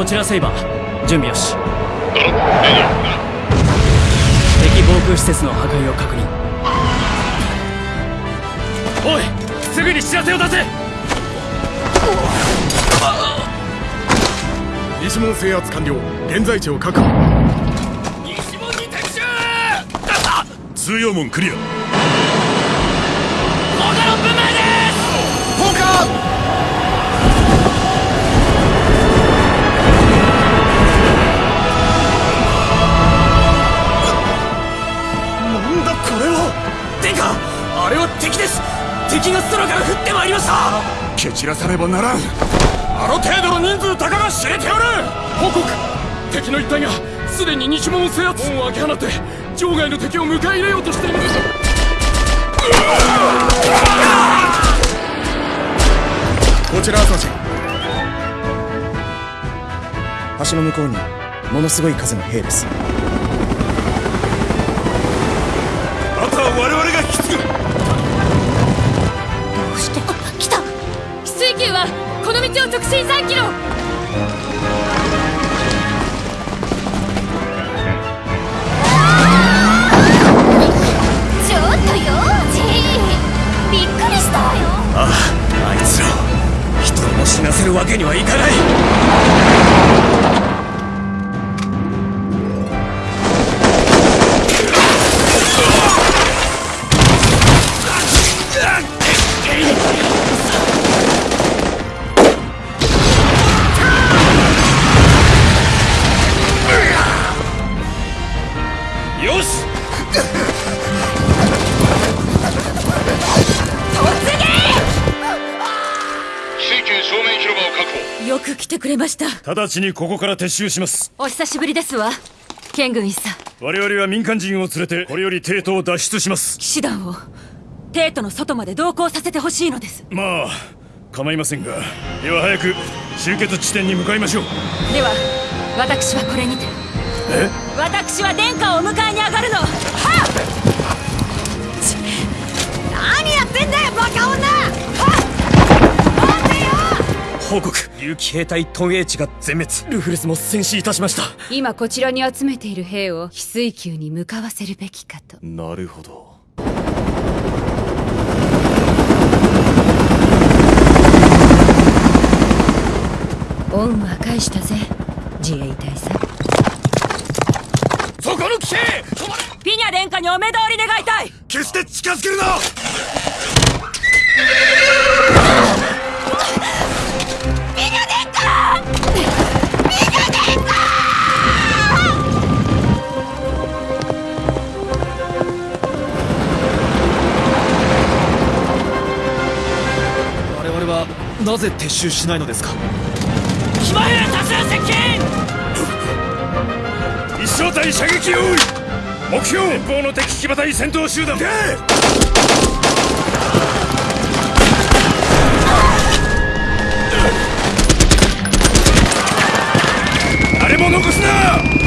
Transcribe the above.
こちらセイバー。準備よし。敵防空施設の破壊を確認。おいすぐに知らせを出せ。西門制圧完了。現在地を確保。西門に敵襲。通用門クリアあれは敵です。敵が空から降ってまいりました。蹴散らさねばならん。あの程度の人数たかが知れておる。報告。敵の一隊がすでに西門を制圧。門を開け放って。場外の敵を迎え入れようとしていますこちら朝日橋の向こうにものすごい数の兵です。あとは我々が引き継ぐ直進3キロちょっとよジーびっくりしたわよあああいつらをも死なせるわけにはいかない。よく来てくれました。直ちにここから撤収します。お久しぶりですわ。剣軍一佐我々は民間人を連れてこれより帝都を脱出します。騎士団を帝都の外まで同行させてほしいのです。まあ構いませんが。では早く集結地点に向かいましょう。では私はこれにて。え？私は殿下をお迎えに上がるの。はっ報告。竜騎兵隊トンエイチが全滅。ルフレスも戦死いたしました。今こちらに集めている兵を翡翠宮に向かわせるべきかと。なるほど。恩は返したぜ自衛隊さん。そこの騎兵止まれ！ピニャ殿下にお目通り願いたい。決して近づけるななぜ撤収しないのですか？騎馬兵多数接近！一小隊射撃用意！目標！前方の敵騎馬隊戦闘集団！誰も残すな